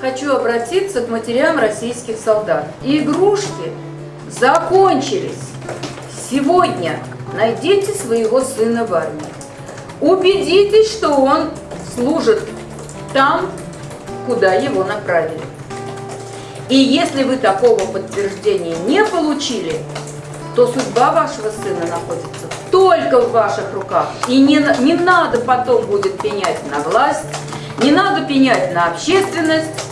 Хочу обратиться к матерям российских солдат. Игрушки закончились. Сегодня найдите своего сына в армии. Убедитесь, что он служит там, куда его направили. И если вы такого подтверждения не получили, то судьба вашего сына находится только в ваших руках. И не, не надо потом будет пенять на власть, не надо пенять на общественность.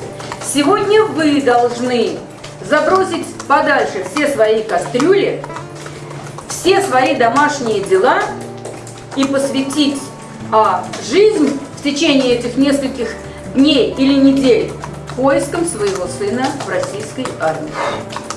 Сегодня вы должны забросить подальше все свои кастрюли, все свои домашние дела и посвятить а, жизнь в течение этих нескольких дней или недель поиском своего сына в российской армии.